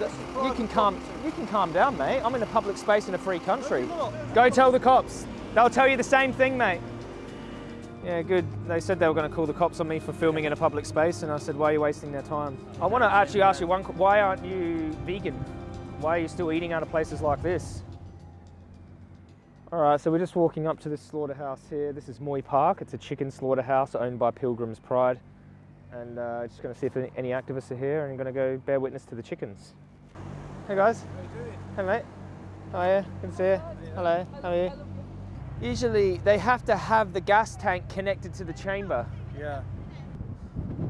You can calm. You can calm down, mate. I'm in a public space in a free country. Go tell the cops. They'll tell you the same thing, mate. Yeah, good. They said they were going to call the cops on me for filming in a public space, and I said, "Why are you wasting their time?" I want to actually ask you one. Why aren't you vegan? Why are you still eating out of places like this? All right, so we're just walking up to this slaughterhouse here. This is Moy Park. It's a chicken slaughterhouse owned by Pilgrim's Pride. And uh, just going to see if any activists are here and I'm going to go bear witness to the chickens. Hey guys. How you doing? Hey mate. How are you? Good to see you. Hello. How are you? Usually they have to have the gas tank connected to the chamber. Yeah.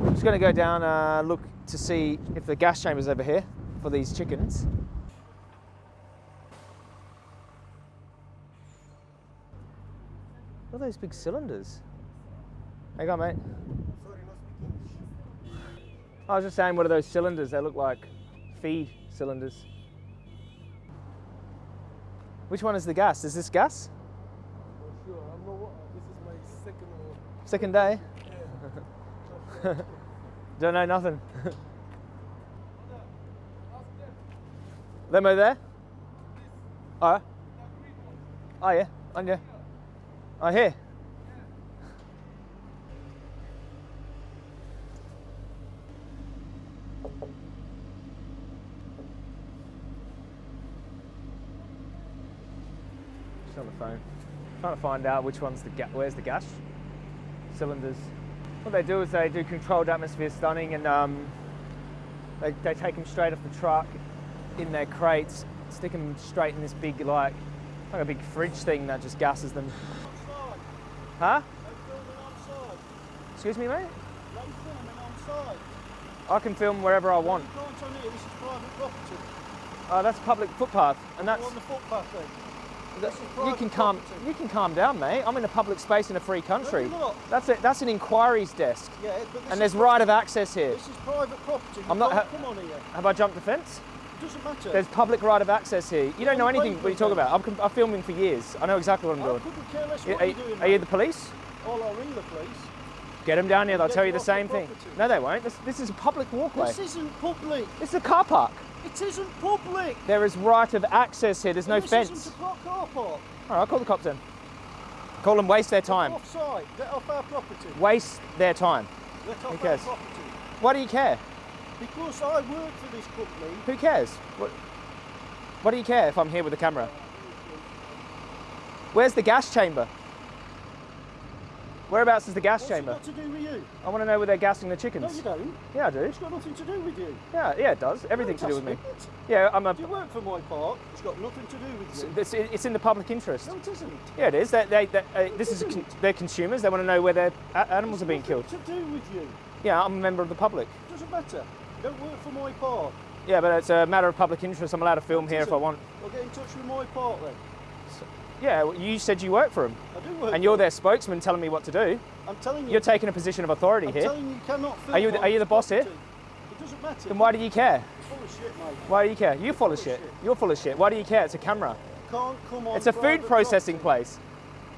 I'm just going to go down, uh, look to see if the gas chamber's over here for these chickens. What are those big cylinders? Hang on, mate. Sorry, not speaking English. I was just saying, what are those cylinders? They look like feed cylinders. Which one is the gas? Is this gas? Sure. Not. This is my second or. Second day? Yeah. Don't know nothing. Them over there? Oh. Oh yeah, on you. Oh here. Just on the phone. Trying to find out which one's the where's the gas cylinders. What they do is they do controlled atmosphere stunning and um, they, they take them straight off the truck in their crates, stick them straight in this big like like a big fridge thing that just gases them. Huh? They're filming outside. Excuse me, mate? They're filming outside. I can film wherever I want. You can't on here. This is private property. Uh, that's public footpath, and that's on the footpath then. that- is you can calm property. you can calm down, mate. I'm in a public space in a free country. No. That's it. That's an inquiries desk, Yeah, but this and there's right of access here. This is private property. You I'm not ha- come on here. Have I jumped the fence? It doesn't matter. There's public right of access here. You don't know anything what you talk paper, about. I'm, I'm filming for years. I know exactly what I'm I doing. couldn't care less Are, what are- you're doing. are you the police? Oh, I'll ring the police. Get them down here. They'll tell you the same thing. No, they won't. This, this is a public walkway. This isn't public. Is a car park. It isn't public. There is right of access here. There's no this fence. isn't a car park. All right, I'll call the cops then. Call them waste their time. Offside. Get off our property. Waste their time. Get off cares? our property. Why do you care? Because I work for this company. Who cares? What, what do you care if I'm here with the camera? Where's the gas chamber? Whereabouts is the gas What's it chamber? got to do with you? I want to know where they're gassing the chickens. No, you don't. Yeah, I do. It's got nothing to do with you. Yeah, yeah, it does. Everything to do with me. Fantastic. Yeah, I'm a. Do you work for Moy Park? It's got nothing to do with you. It's, it's in the public interest. No, it isn't. Yeah, it is. They, they, they, uh, this is a con- they're consumers. They want to know where their animals are being killed. to do with you. Yeah, I'm a member of the public. It doesn't matter. You don't work for Moy Park. Yeah, but it's a matter of public interest. I'm allowed to film It here if I isn't. want. Well, get in touch with Moy Park then. Yeah, well, you said you work for them, I do work. and you're their spokesman telling me what to do. I'm telling you. You're taking a position of authority here. I'm telling you, you cannot Are you the- are you the boss here? property. It doesn't matter. Then why do you care? You're full of shit, mate. Why do you care? You're full of shit. shit. You're full of shit. Why do you care? It's a camera. Can't come on. It's a food processing property. place.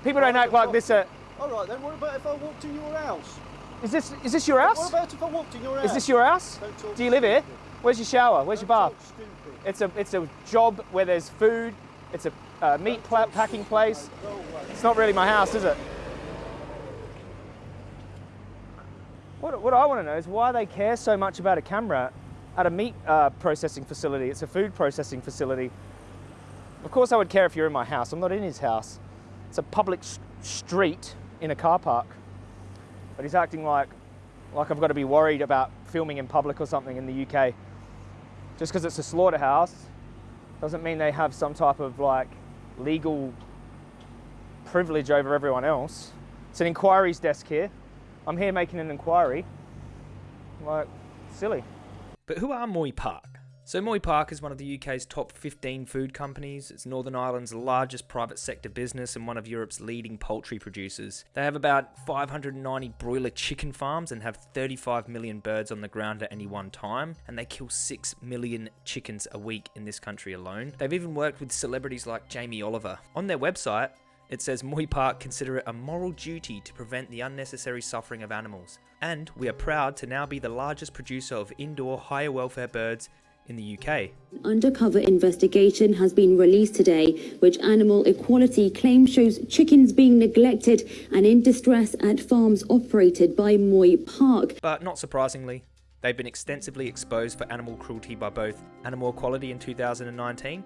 People don't act like this. Uh, All right, then what about if I walked in your house? is this is this your house? What about if I walked in your house? Is this your house? Don't talk Do you live here? Where's your shower? Where's your Don't bath? talk stupid. It's a it's a job where there's food. It's a uh, meat packing place. It's not really my house, is it? What, what I want to know is why they care so much about a camera at a meat uh, processing facility. It's a food processing facility. Of course, I would care if you're in my house. I'm not in his house. It's a public street in a car park. But he's acting like, like I've got to be worried about filming in public or something in the UK. Just because it's a slaughterhouse doesn't mean they have some type of like legal privilege over everyone else. It's an inquiries desk here. I'm here making an inquiry. Like, silly. But who are Moy Park? So, Moy Park is one of the UK's top 15 food companies. It's Northern Ireland's largest private sector business and one of Europe's leading poultry producers. They have about 590 broiler chicken farms and have 35 million birds on the ground at any one time, and they kill 6 million chickens a week in this country alone. They've even worked with celebrities like Jamie Oliver. On their website, it says Moy Park consider it a moral duty to prevent the unnecessary suffering of animals. And we are proud to now be the largest producer of indoor higher welfare birds in the UK. undercover investigation has been released today, which Animal Equality claims shows chickens being neglected and in distress at farms operated by Moy Park. But not surprisingly, they've been extensively exposed for animal cruelty by both Animal Equality in 2019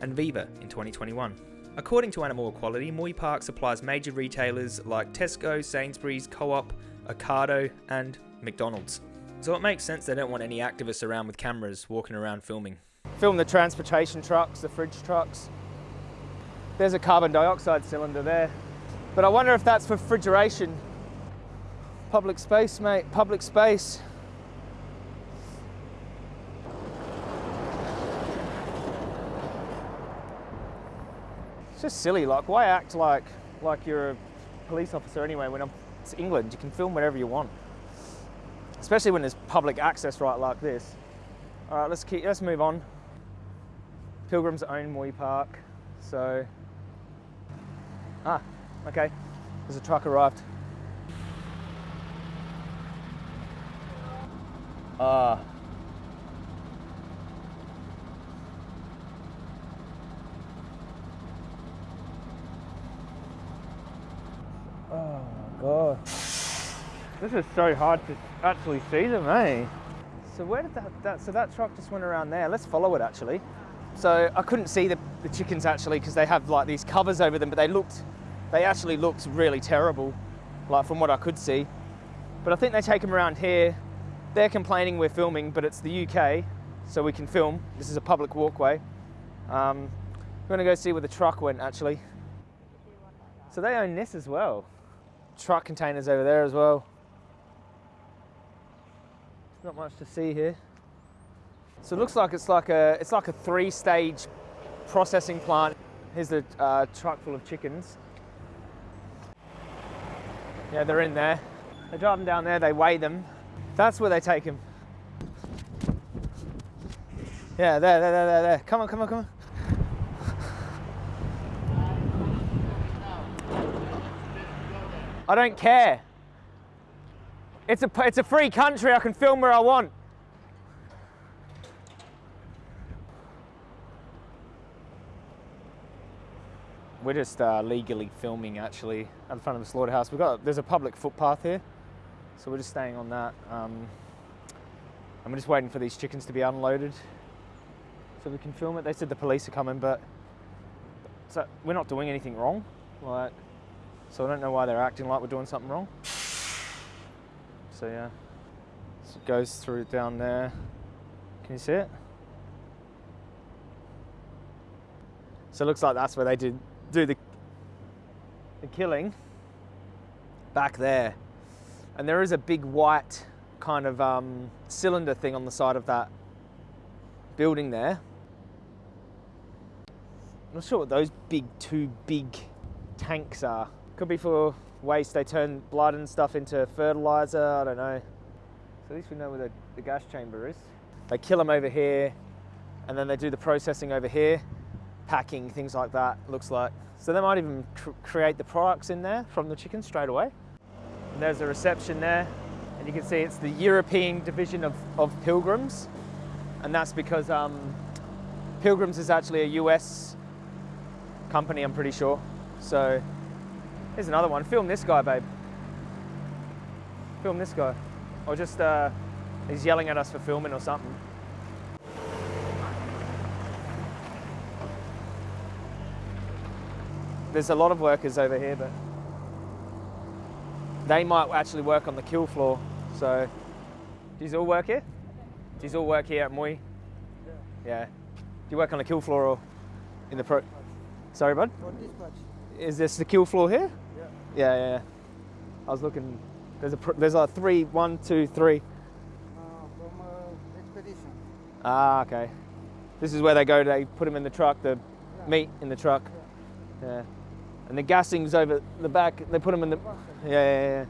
and Viva in 2021. According to Animal Equality, Moy Park supplies major retailers like Tesco, Sainsbury's, Co op, Ocado, and McDonald's. So it makes sense they don't want any activists around with cameras walking around filming. Film the transportation trucks, the fridge trucks. There's a carbon dioxide cylinder there. But I wonder if that's for refrigeration. Public space, mate, public space. It's just silly, like why act like like you're a police officer anyway when I'm, it's England, you can film whatever you want. Especially when there's public access right like this. All right, let's keep, let's move on. Pilgrims own Moy Park, so ah, okay. There's a truck arrived. Ah. Oh my god. This is so hard to actually see them, eh? So where did that, that so that truck just went around there. Let's follow it actually. So I couldn't see the, the chickens actually because they have like these covers over them, but they looked they actually looked really terrible, like from what I could see. But I think they take them around here. They're complaining we're filming, but it's the UK, so we can film. This is a public walkway. Um, we're gonna go see where the truck went actually. So they own this as well. Truck containers over there as well. Not much to see here. So it looks like it's like a it's like a three-stage processing plant. Here's the uh, truck full of chickens. Yeah, they're in there. They drive them down there. They weigh them. That's where they take them. Yeah, there, there, there, there, there. Come on, come on, come on. I don't care. It's a, it's a free country, I can film where I want. We're just uh, legally filming actually the front of the slaughterhouse. We've got, there's a public footpath here, so we're just staying on that. Um, I'm just waiting for these chickens to be unloaded so we can film it. They said the police are coming, but so we're not doing anything wrong. Like, so I don't know why they're acting like we're doing something wrong. So yeah, so it goes through down there. Can you see it? So it looks like that's where they did do the the killing back there. And there is a big white kind of um, cylinder thing on the side of that building there. I'm not sure what those big two big tanks are. Could be for waste. They turn blood and stuff into fertilizer. I don't know. So at least we know where the, the gas chamber is. They kill them over here, and then they do the processing over here, packing things like that. Looks like. So they might even cr- create the products in there from the chicken straight away. And there's a reception there, and you can see it's the European division of, of Pilgrims, and that's because um, Pilgrims is actually a US company, I'm pretty sure. So here's another one. Film this guy, babe. Film this guy. Or just, uh, he's yelling at us for filming or something. There's a lot of workers over here, but they might actually work on the kill floor. So, do you all work here? Do you all work here at Moy? Yeah. Do you work on the kill floor or in the pro? Sorry, bud. On this much. Is this the kill floor here? Yeah. Yeah, yeah. yeah. I was looking. There's a there's a three, one, two, three. Uh, from uh, expedition. Ah, okay. This is where they go. They put them in the truck. The Yeah. meat in the truck. Yeah. And the gassing's over the back. They put them in the. Yeah, yeah,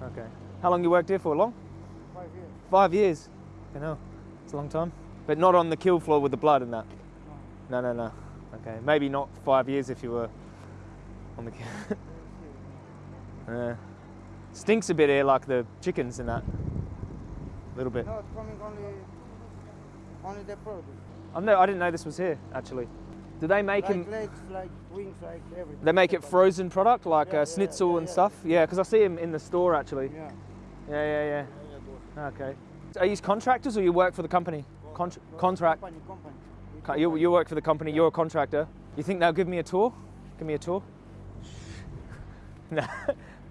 yeah. Okay. How long you worked here for? Long? Five years. Five years. You know, it's a long time. But not on the kill floor with the blood and that. No, no, no. Okay, maybe not five years if you were on the. kill. yeah. Stinks a bit here, like the chickens and that. A little bit. No, it's coming only Only the product. I know I didn't know this was here actually. Do they make Like him? legs, like wings, like everything. They make it frozen product like Yeah, uh, schnitzel yeah, and yeah. stuff. Yeah, because I see him in the store actually. Yeah. Yeah, yeah, yeah. Okay. Are you contractors or you work for the company? Contr contract. Company, company. We You, you work for the company. You're a contractor. You think they'll give me a tour? Give me a tour? no,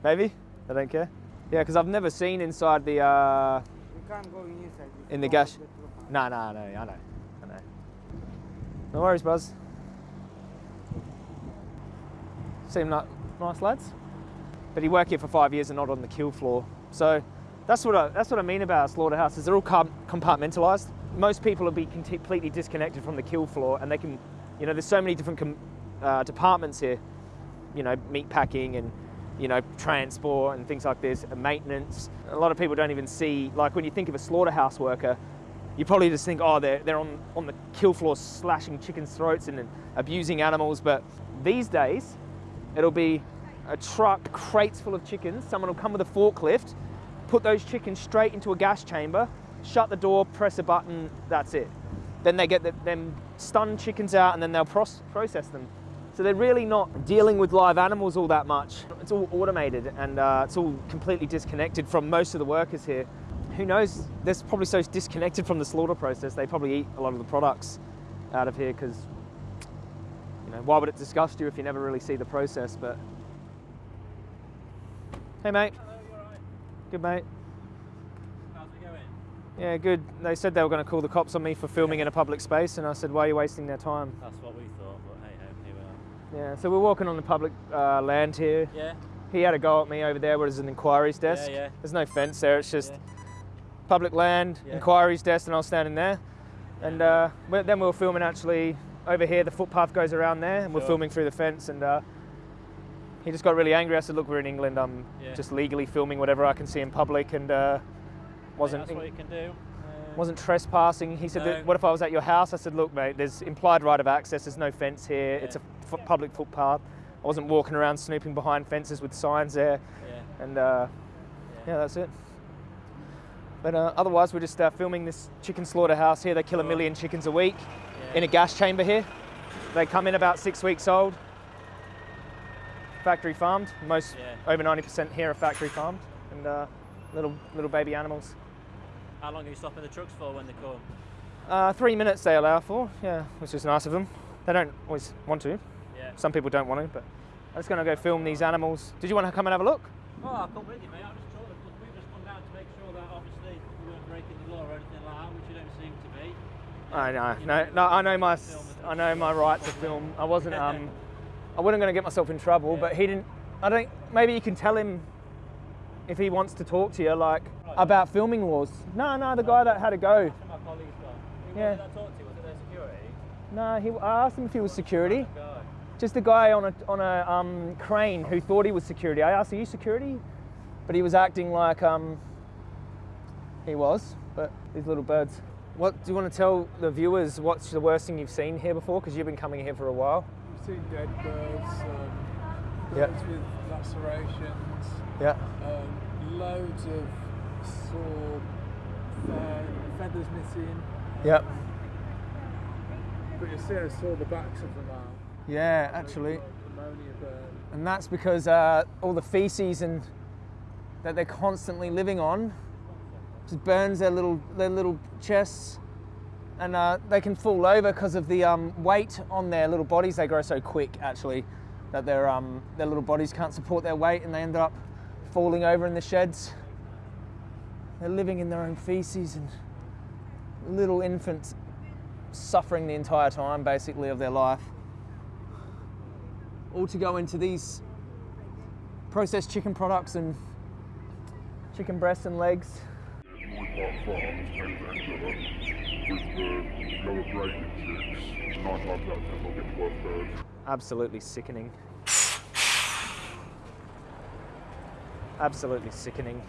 maybe. They don't care. Yeah, because I've never seen inside the. Uh... We can't go inside. if In the don't gas- have the proof. No, no, no. I know. I know. No worries, Buzz. Seem like nice lads. But he worked here for five years and not on the kill floor. So that's what I, that's what I mean about slaughterhouses. They're all compartmentalized. Most people will be completely disconnected from the kill floor, and they can, you know, there's so many different com- uh, departments here. You know, meat packing and you know transport and things like this, maintenance. A lot of people don't even see like when you think of a slaughterhouse worker, you probably just think, oh, they're, they're on, on the kill floor slashing chickens' throats and, and abusing animals. But these days, it'll be a truck, crates full of chickens. Someone will come with a forklift, put those chickens straight into a gas chamber, shut the door, press a button, that's it. Then they get the, them stunned chickens out and then they'll process them. So they're really not dealing with live animals all that much. It's all automated and uh, it's all completely disconnected from most of the workers here. Who knows? They're probably so disconnected from the slaughter process, they probably eat a lot of the products out of here because, you know, why would it disgust you if you never really see the process? But hey, mate. Good, mate. How's it going? Yeah, good. They said they were going to call the cops on me for filming in a public space, and I said, why are you wasting their time? That's what we thought, but hey ho, here we are. Yeah, so we're walking on the public uh, land here. Yeah, He had a go at me over there where there's an inquiries desk. yeah. yeah. There's no fence there, it's just Yeah. public land, Yeah. inquiries desk, and I was standing there. And uh, then we were filming actually over here, the footpath goes around there, and we're Sure. filming through the fence. And uh, he just got really angry. I said, Look, we're in England, I'm just legally filming whatever I can see in public, and uh, wasn't. That's what you can do. Wasn't trespassing. He said, No. "What if I was at your house?" I said, "Look, mate, there's implied right of access. There's no fence here. It's a Yeah. public footpath. I wasn't walking around snooping behind fences with signs there, Yeah, and uh, yeah, that's it." But uh, otherwise, we're just uh, filming this chicken slaughterhouse here. They kill a million chickens a week yeah. in a gas chamber here. They come in about six weeks old, factory farmed. Most Yeah. over 90% here are factory farmed, and uh, little little baby animals. How long are you stopping the trucks for when they come? Uh, three minutes they allow for, yeah, which is nice of them. They don't always want to. Yeah. Some people don't want to, but I'm just going to go film these animals. Did you want to come and have a look? Oh, I'll come with you, mate. I'm just sort of, we've just come down to make sure that obviously we weren't breaking the law or anything like that, which you don't seem to be. I know, You no, know, no, I know my, film s- it. I know my right to film. I wasn't, um, I wasn't going to get myself in trouble, Yeah. but he didn't. I don't. Maybe you can tell him if he wants to talk to you, like about filming laws. No, no, the guy that had a go. My colleague's got. Who Yeah. did I talk to? Was it their security? No, he. I asked him if he was security. Just a guy on a on a um, crane who thought he was security. I asked, "Are you security?" But he was acting like um, he was. But these little birds. What do you want to tell the viewers? What's the worst thing you've seen here before? Because you've been coming here for a while. We've seen dead birds, um, Yeah. birds with lacerations, Yeah. um, loads of fe- feathers missing. Yep. But you see, I saw the backs of them out. Yeah, actually. And that's because uh, all the feces and that they're constantly living on just burns their little their little chests, and uh, they can fall over because of the um, weight on their little bodies. They grow so quick, actually, that their um, their little bodies can't support their weight, and they end up falling over in the sheds. They're living in their own feces and little infants suffering the entire time, basically, of their life all to go into these processed chicken products and chicken breasts and legs. Absolutely sickening. Absolutely sickening.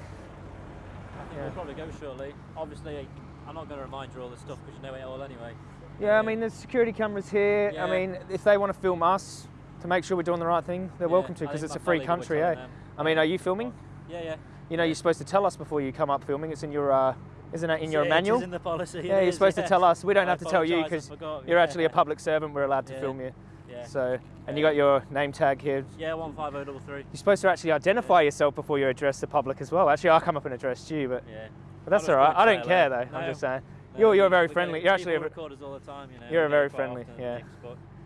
Yeah. we'll probably go shortly. Obviously, I'm not going to remind you all this stuff because you know it all anyway. Yeah, I mean, there's security cameras here. I mean, if they want to film us to make sure we're doing the right thing, they're Yeah, welcome to because it's a free country, eh? them. I mean, are you filming? Yeah, yeah. You know, you're supposed to tell us before you come up filming. It's in your uh, Isn't it in your Yeah, it is manual? in the policy. yeah, you're is, supposed yeah. to tell us. We don't I have to tell you because you're yeah. actually a public servant. We're allowed to Yeah. film you. Yeah. So, and you got your name tag here. Yeah, one five zero double three. You're supposed to actually identify yourself before you address the public as well. Actually, I'll come up and address you, but, Yeah. but that's all right. I don't care though. hello. I'm just saying. no, You're, you're very friendly. You're actually a, us all the time. You know. you're a very friendly, yeah.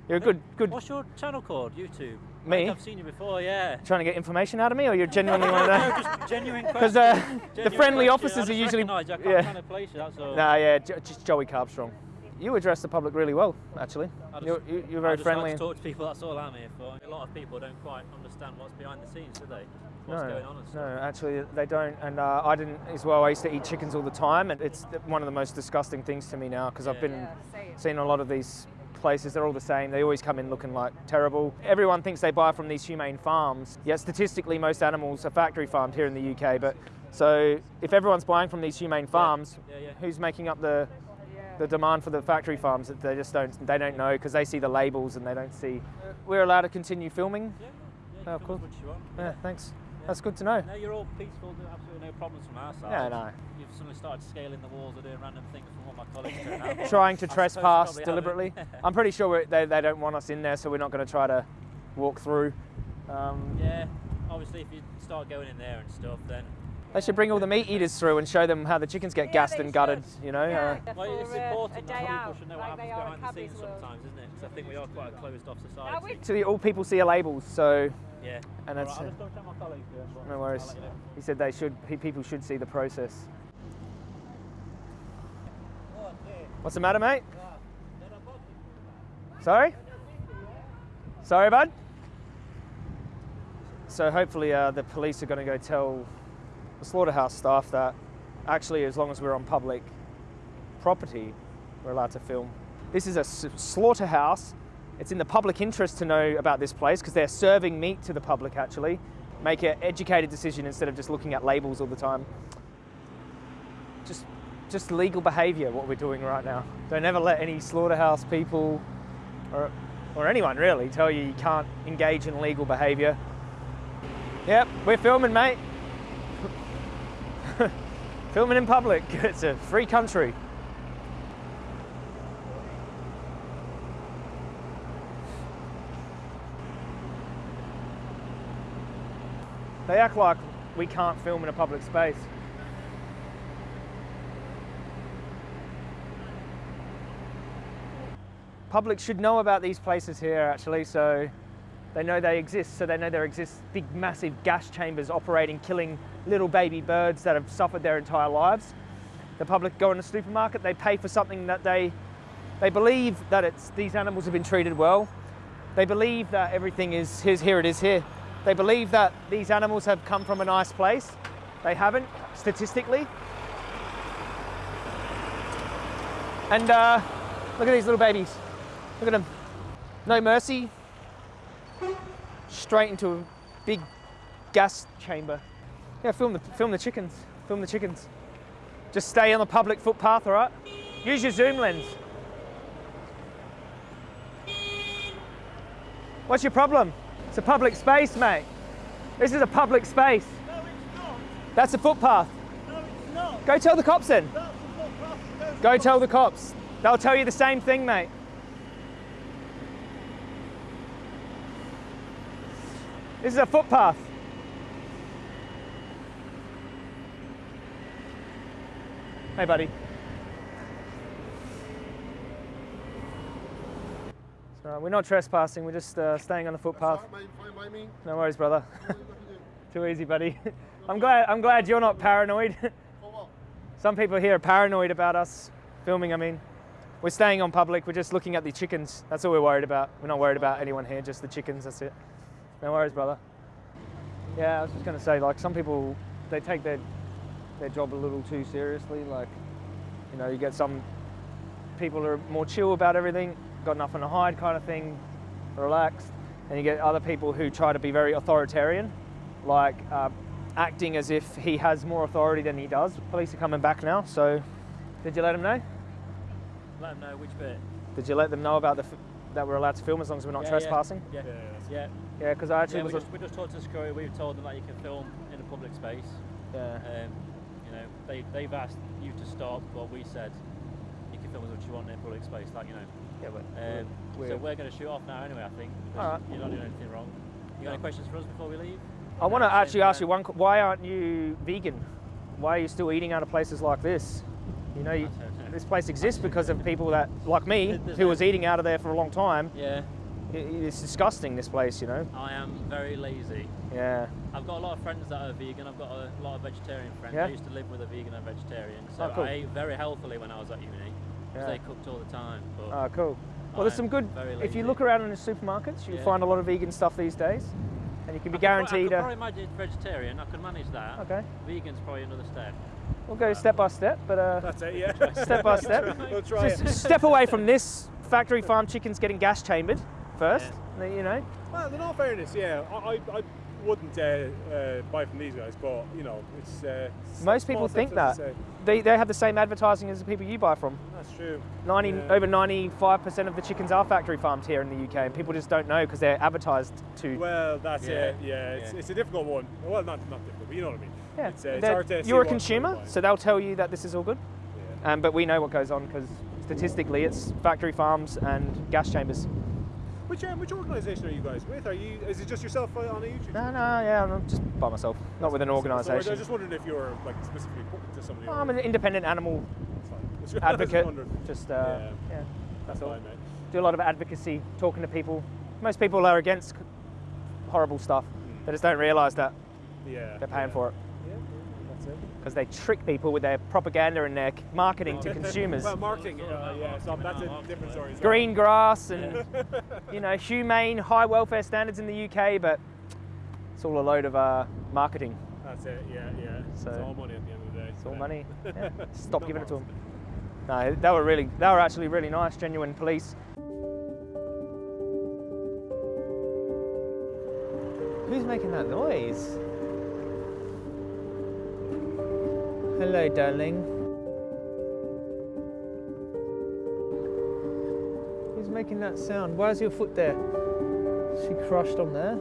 you're a good good. What's your channel called? YouTube. Me? I've seen you before. Yeah. Trying to get information out of me, or you're genuinely want to know? Just genuine Because uh, the friendly question. officers are usually. I can't yeah. kind of place you. That's all. Nah, yeah, just Joey Carbstrong. You address the public really well, actually. Just- You're, you- you're I very just friendly. Like to talk to people. That's all I'm here for. A lot of people don't quite understand what's behind the scenes, do they? What's no, going on no, actually they don't. And uh, I didn't as well. I used to eat chickens all the time, and it's one of the most disgusting things to me now because I've Yeah. been seeing a lot of these places. They're all the same. They always come in looking like terrible. Everyone thinks they buy from these humane farms. Yet statistically, most animals are factory farmed here in the UK. But so if everyone's buying from these humane farms, Yeah, yeah. who's making up the the demand for the factory farms that they just don't they don't know because they see the labels and they don't see we're allowed to continue filming Yeah, yeah, Oh, cool. can do what you want. yeah thanks that's good to know No, you're all peaceful. Absolutely no problems from our side. Yeah, no. You've suddenly started scaling the walls or doing random things from what my colleagues do trying to I trespass deliberately i'm pretty sure we're, they, they don't want us in there so we're not going to try to walk through um, Yeah, obviously, if you start going in there and stuff, then they should bring all the meat eaters through and show them how the chickens get gassed and gutted you know uh, well, it's for, uh, important a that people out, should know like what they happens are at behind the scenes World. sometimes, isn't it? Because I think we are quite a closed off Now society. we- actually all people see are labels so Yeah. and that's right, I'll just go my here. no worries you know. he said they should people should see the process what's the matter mate sorry sorry bud so hopefully uh, the police are going to go tell the slaughterhouse staff that actually as long as we're on public property we're allowed to film. This is a slaughterhouse. It's in the public interest to know about this place because they're serving meat to the public actually. Make an educated decision instead of just looking at labels all the time. Just just legal behavior what we're doing right now. Don't ever let any slaughterhouse people or or anyone really tell you you can't engage in legal behavior. Yep we're filming mate filming in public it's a free country They act like we can't film in a public space. Public should know about these places here actually, so they know they exist, so they know there exist big massive gas chambers operating, killing little baby birds that have suffered their entire lives. The public go in the supermarket, they pay for something that they they believe that it's these animals have been treated well. They believe that everything is here's here it is here. They believe that these animals have come from a nice place. They haven't, statistically. And uh, look at these little babies. Look at them. No mercy. Straight into a big gas chamber. Yeah, film the film the chickens. Film the chickens. Just stay on the public footpath, all right? Use your zoom lens. What's your problem? It's a public space, mate. This is a public space. No, it's not. That's a footpath. No, it's not. Go tell the cops then. That's the footpath that goes Go tell the cops. They'll tell you the same thing, mate. This is a footpath. Hey, buddy. So, we're not trespassing, we're just uh, staying on the footpath. Mate, fine. No worries, brother. Too easy, buddy. I'm glad. I'm glad you're not paranoid. Some people here are paranoid about us filming. I mean, we're staying on public. We're just looking at the chickens. That's all we're worried about. We're not worried about anyone here. Just the chickens. That's it. No worries, brother. Yeah, I was just gonna say, like some people, they take their their job a little too seriously. Like, you know, you get some people who are more chill about everything, got nothing to hide, kind of thing, relaxed, and you get other people who try to be very authoritarian, like uh, acting as if he has more authority than he does. Police are coming back now, so did you let them know? Let them know which bit. Did you let them know about the f- that we're allowed to film as long as we're not Yeah, trespassing? Yeah, yeah. Yeah, because I actually Yeah, we just, we just talked to security. We've told them that you can film in a public space. yeah. Um, you know, they they've asked you to stop, but we said you can film as much as you want in a public space, like you know. Yeah, but Um, so we're- we're going to shoot off now anyway. I think. Alright. You're not doing anything wrong. You got any questions for us before we leave? I want to actually ask you one. Why aren't you vegan? Why are you still eating out of places like this? You know, you, I don't know. this place exists because of people that, like me, who was eating out of there for a long time. Yeah, It's disgusting. This place, you know. I am very lazy. Yeah. I've got a lot of friends that are vegan. I've got a lot of vegetarian friends. Yeah? I used to live with a vegan and vegetarian, so Oh, cool. I ate very healthily when I was at uni because Yeah. they cooked all the time. But Oh, cool. Well, there's I'm some good. very If you look around in the supermarkets, you Yeah. find a lot of vegan stuff these days, and you can be I could guaranteed. I could a, probably manage vegetarian. I could manage that. okay, Vegan's probably another step. we'll go step by step, but uh, That's it, yeah. step by step. we'll try Just it. step away from this factory farm chickens getting gas chambered first. You know, Well, in all fairness, yeah, I, I, I wouldn't uh, uh, buy from these guys, but you know, it's. Uh, most people think that they, they have the same advertising as the people you buy from. That's true. 90 Yeah. over 95% of the chickens are factory farmed here in the UK, and people just don't know because they're advertised to. Well, that's Yeah, it. Yeah, it's, yeah. it's a difficult one. Well, not not difficult, but you know what I mean. yeah, it's, uh, it's hard to you're a consumer, so they'll tell you that this is all good. Yeah. Um, but we know what goes on because statistically, it's factory farms and gas chambers. Which um, which organisation are you guys with? Are you? Is it just yourself uh, on a YouTube? No, no, yeah, I'm just by myself, not with an So I organisation. was just wondering if you're like specifically to somebody. I'm an independent animal That's fine. I was just advocate. Just uh, Yeah. yeah, That's all. fine, do a lot of advocacy, talking to people. Most people are against horrible stuff. They just don't realise that Yeah. they're paying yeah. for that's it. Because they trick people with their propaganda and their marketing to consumers. Well, marketing, uh, yeah, so that's a different story. Green grass and you know humane, high welfare standards in the UK, but it's all a load of uh, marketing. That's it. Yeah, yeah. So- it's all money at the end of the day. It's all Yeah. money. Yeah. Stop giving it to them. No, they were really, they were actually really nice, genuine police. Who's making that noise? Hello, darling. Who's making that sound? Why is your foot there? Is she crushed on there?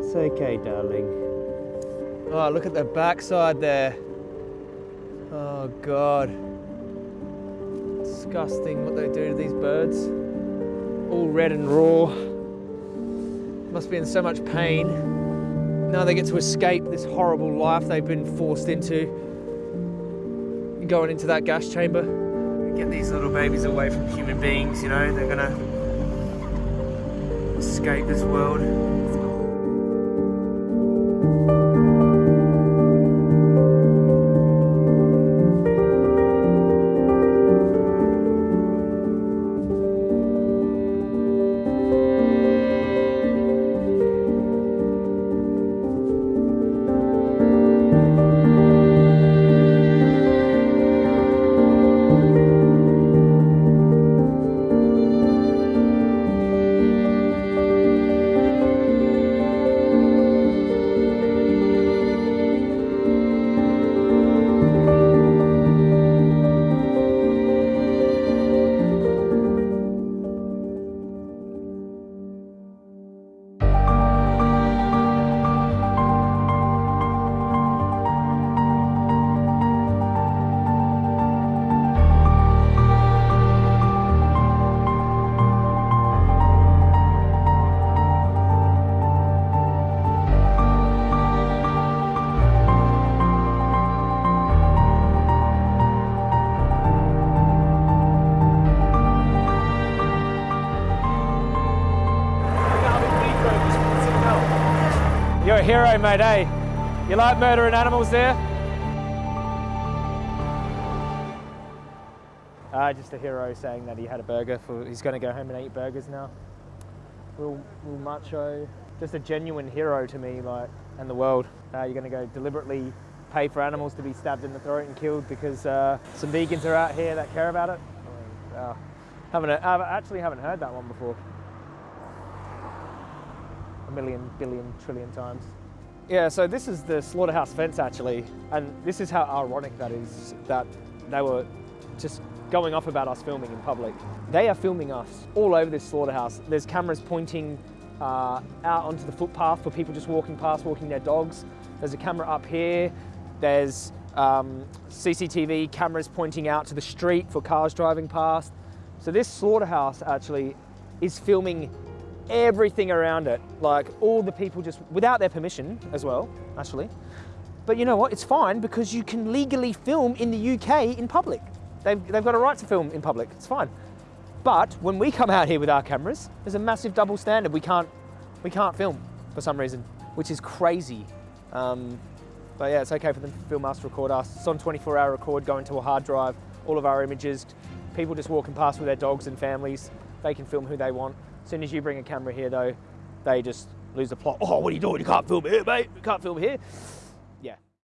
It's okay, darling. Oh, look at the backside there. Oh, God. Disgusting what they do to these birds. All red and raw. Must be in so much pain. Now they get to escape this horrible life they've been forced into. Going into that gas chamber. Get these little babies away from human beings, you know, they're gonna escape this world. You're a hero, mate, eh? You like murdering animals there? Uh, just a hero saying that he had a burger for he's gonna go home and eat burgers now. Real, real macho. Just a genuine hero to me, like, and the world. Uh, you're gonna go deliberately pay for animals to be stabbed in the throat and killed because uh, some vegans are out here that care about it. Uh, haven't I actually haven't heard that one before. Million, billion, trillion times. Yeah, so this is the slaughterhouse fence actually, and this is how ironic that is that they were just going off about us filming in public. They are filming us all over this slaughterhouse. There's cameras pointing uh, out onto the footpath for people just walking past, walking their dogs. There's a camera up here. There's um, CCTV cameras pointing out to the street for cars driving past. So this slaughterhouse actually is filming everything around it, like all the people just without their permission as well, actually. But you know what? It's fine because you can legally film in the UK in public. They've, they've got a right to film in public. It's fine. But when we come out here with our cameras, there's a massive double standard. We can't, we can't film for some reason, which is crazy. Um, but yeah, it's okay for them to film us, to record us. It's on 24 hour record, going to a hard drive, all of our images. People just walking past with their dogs and families, they can film who they want. As soon as you bring a camera here though, they just lose the plot. Oh, what are you doing? You can't film here, mate. You can't film here.